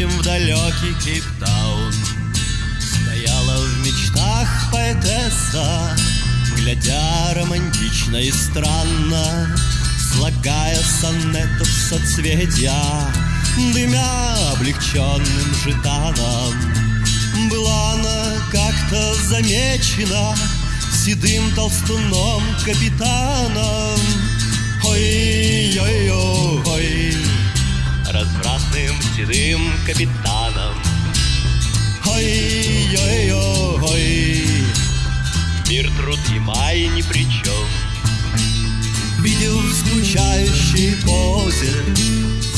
чем в далекий Кейптаун. Стояла в мечтах поэтесса, Глядя романтично и странно, Слагая сонетов соцветия, Дымя облегченным житаном. Была она как-то замечена Седым толстуном капитаном. Ой-ой-ой, развратным седым капитаном. Ой-ой-ой, мир, труд и май ни при чем. Видел в скучающей позе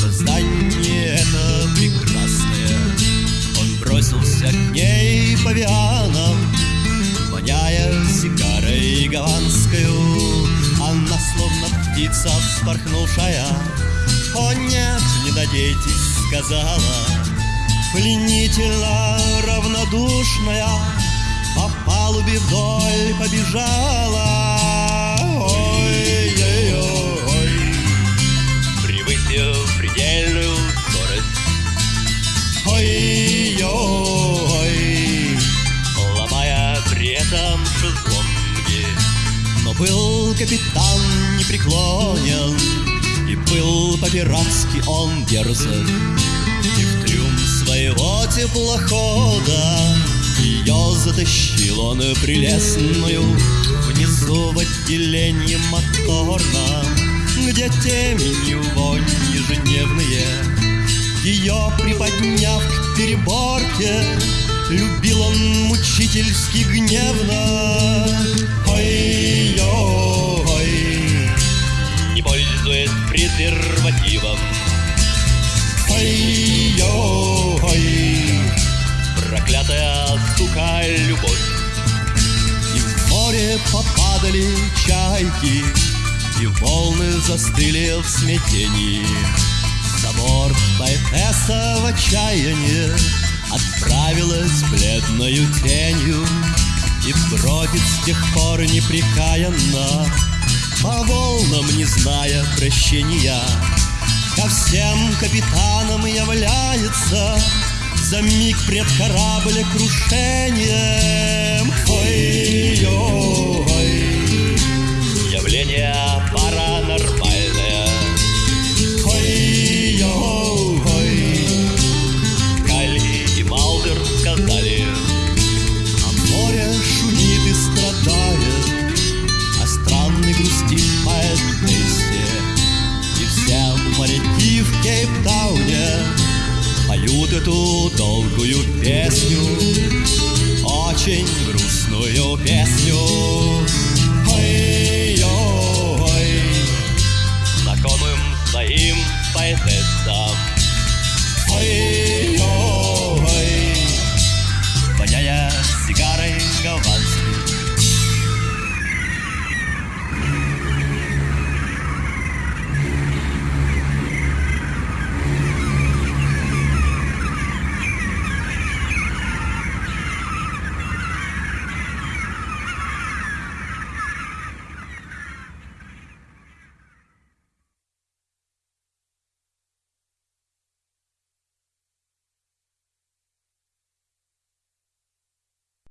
Создание это прекрасное Он бросился к ней по вианам Воняя сигарой гаванскую Она словно птица вспорхнувшая О нет, не надейтесь, сказала Пленительно равнодушная По палубе вдоль побежала. Ой-ой-ой. Превысив предельную скорость. Ой-ой-ой. Ломая при этом шезлонги. Но был капитан непреклонен по-пиратски он дерзок. И в трюм своего теплохода Ее затащил он прелестную Внизу в отделении моторном Где темень и вонь ежедневные. Ее приподняв к переборке Любил он мучительски гневно море попадали чайки И волны застыли в смятении. За борт поэтесса в отчаянии Отправилась бледною тенью И бродит с тех пор непрекаянно По волнам, не зная прощения. Ко всем капитанам является За миг пред корабля крушением Ой-ой-ой эту долгую песню Очень грустную песню